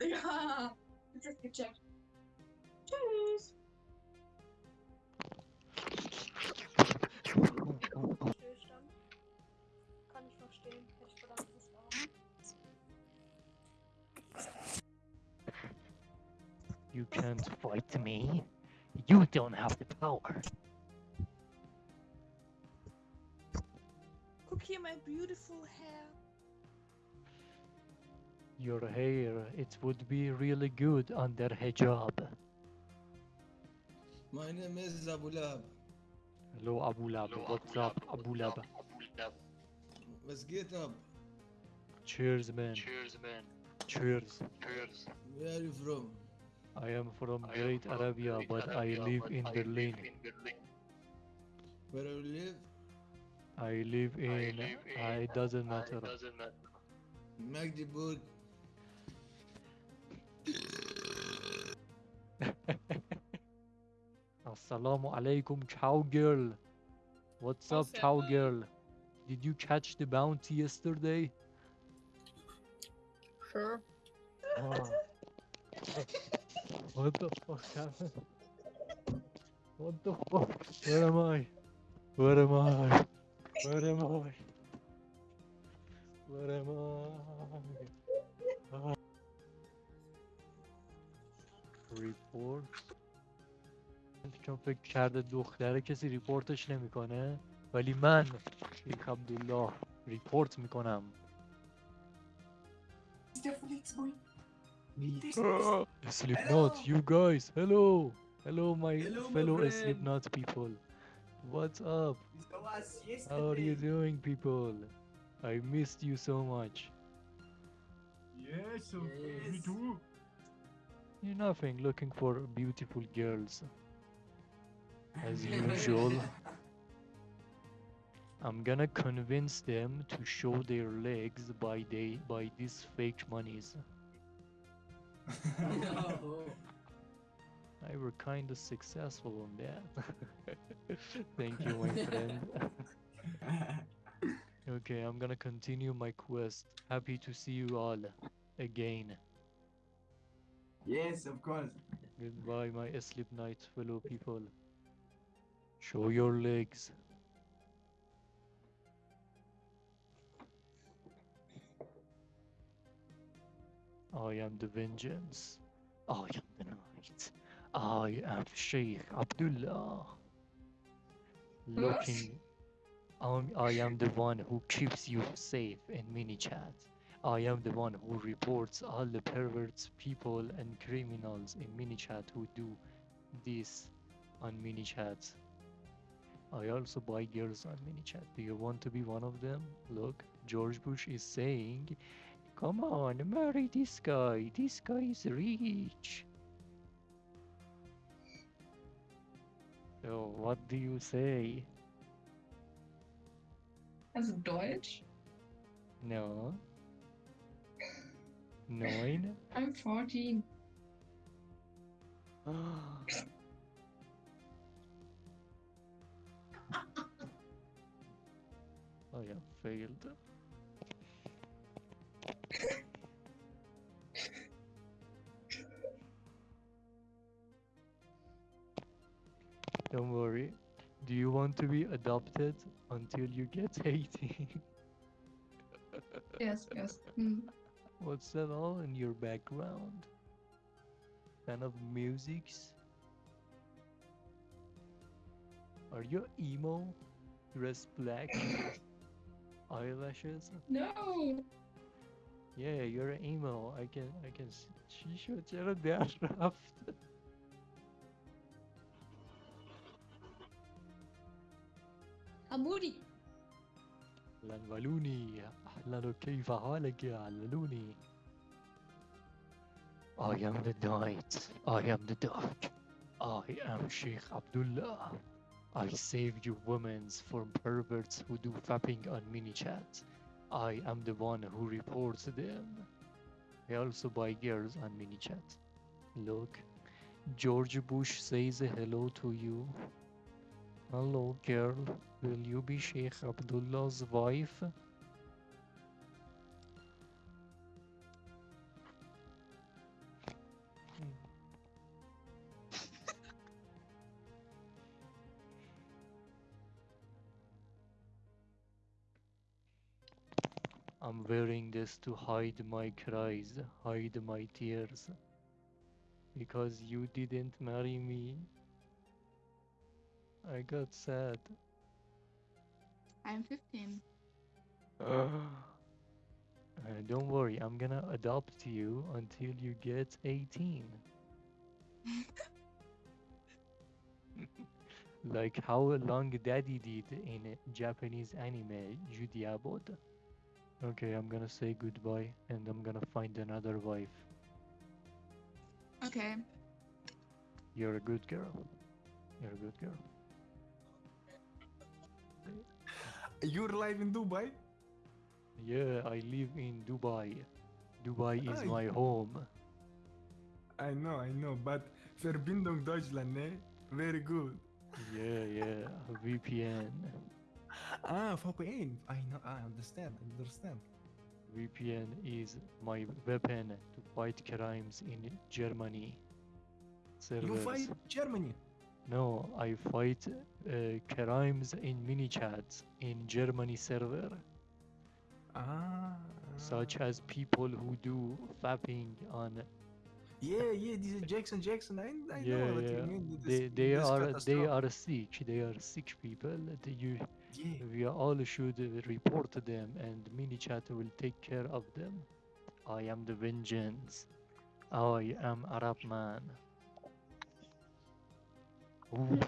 Ja, das ist gecheckt. Tschüss. Stillstand. Kann ich verstehen. Hätte ich verdammt Lust. You can't fight me. You don't have the power. Guck hier mein beautiful hair. Your hair, it would be really good under hijab. My name is Abu Lab. Hello, Abu Lab. What's up, Abu Lab? Let's get up. Cheers, man. Cheers, man. Cheers. Cheers. Where are you from? I am from I am Great from Arabia, Great but I live but in I Berlin. live in Berlin. Where do you live? I live I in. live uh, in. it doesn't matter. It doesn't matter. Magdeburg. Assalamu alaikum, cow girl. What's up, What's up, cow man? girl? Did you catch the bounty yesterday? Sure. Oh. what the fuck happened? What the fuck? Where am I? Where am I? Where am I? Where am I? Report چون فکر کرده دختره کسی ریپورتش نمی‌کنه ولی من شیخ عبدالله ریپورت می‌کنم? Slipknot, you guys, hello, hello, my Hello, my fellow friend. Slipknot people. What's up? How are you doing, people? I missed you so much. Yes, so me Yes. too. Nothing, looking for beautiful girls. As usual. I'm gonna convince them to show their legs by they by these fake monies. no. I were kinda successful on that. Thank you, my friend. Okay, I'm gonna continue my quest. Happy to see you all again. Yes, of course. Goodbye, my sleep night fellow people. Show your legs. I am the vengeance. I am the night. I am Sheikh Abdullah. Looking. I'm, I am the one who keeps you safe in mini chat. I am the one who reports all the perverts, people, and criminals in MiniChat who do this on MiniChat. I also buy girls on MiniChat. Do you want to be one of them? Look, George Bush is saying, Come on, marry this guy. This guy is rich. So, what do you say? Also Deutsch? No. Nine? I'm 14. I have failed. Don't worry. Do you want to be adopted until you get 18? Yes, yes. Hm. What's that all in your background? Kind of musics? Are you emo? Dress black? Eyelashes? No! Yeah, you're an emo. I can I can see. she should tell that after. A booty. لنولوني أهلا كيف حالك يا عللوني I am the night. I am the dark. I am Sheikh Abdullah. I saved you women from perverts who do fapping on MiniChat. I am the one who reports them. I also buy girls on MiniChat. Look, George Bush says hello to you. Hello, girl. Will you be Sheikh Abdullah's wife? I'm wearing this to hide my cries, hide my tears. Because you didn't marry me. I got sad. I'm 15. Uh, don't worry, I'm gonna adopt you until you get 18. like how long daddy did in Japanese anime, Judy Abbott. Okay, I'm gonna say goodbye and I'm gonna find another wife. Okay. You're a good girl. You're a good girl. You're live in Dubai? Yeah, I live in Dubai. Dubai is Aye. my home. I know, I know, but Verbindung Deutschland, ne? Very good. Yeah, yeah, VPN. Ah, VPN. I know, I understand, I understand. VPN is my weapon to fight crimes in Germany. You fight Germany. No, I fight uh, crimes in mini chats in Germany server, Ah. such as people who do fapping on. Yeah, yeah, this is Jackson Jackson. I, I yeah, know what yeah. you mean. They This- they this are they are sick. They are sick people. That you Yeah. we all should report them, and mini chat will take care of them. I am the vengeance. I am Arab man. Ooh.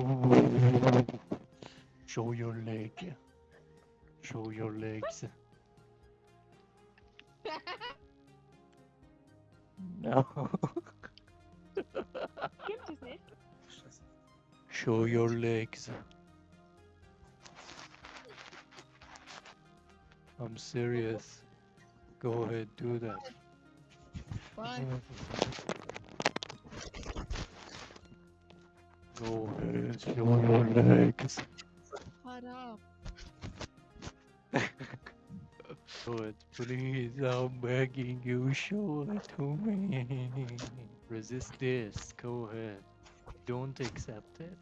Ooh. Show your leg. Show your legs. No. Gibt es nicht. Show your legs. I'm serious. Go ahead, do that. Why? Go ahead, show your legs. Shut up. Show it, please. I'm begging you, show it to me. Resist this. Go ahead. Don't accept it.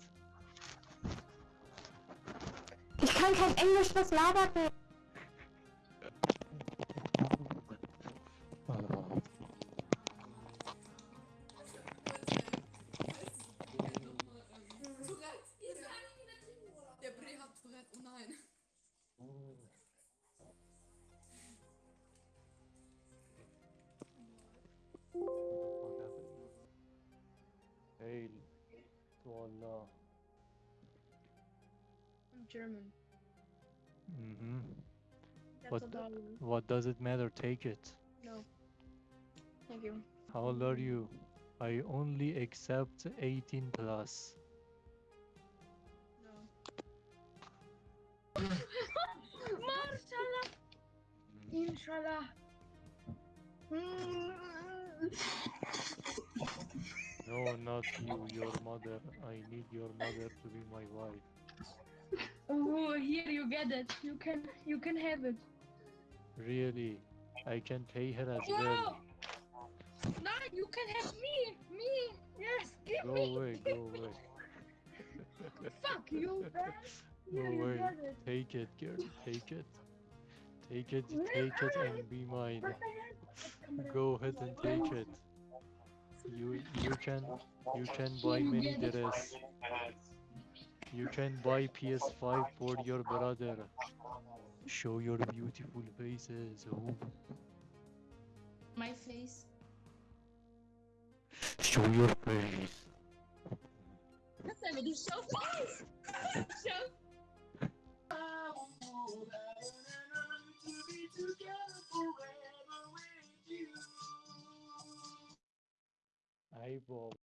Ich kann kein Englisch, was labert der? To Allah. I'm German. Mm-hmm. That's What a. What does it matter? Take it. No. Thank you. How old are you? I only accept 18 plus. No. Mashallah. Inshallah. No, not you, your mother. I need your mother to be my wife. Oh, here you get it. You can you can have it. Really? I can pay her as well. No, you can have me. Me. Yes, give Go me. away, go away. Fuck you, man. Go Here you away. get it. Take it, girl. Take it. Take it, take it and be mine. Go ahead and take it. You you can you can buy You many get it. dress. You can buy PS5 for your brother. Show your beautiful faces. Ooh. My face. Show your face. That's not really show face. Show. Hi, Bob.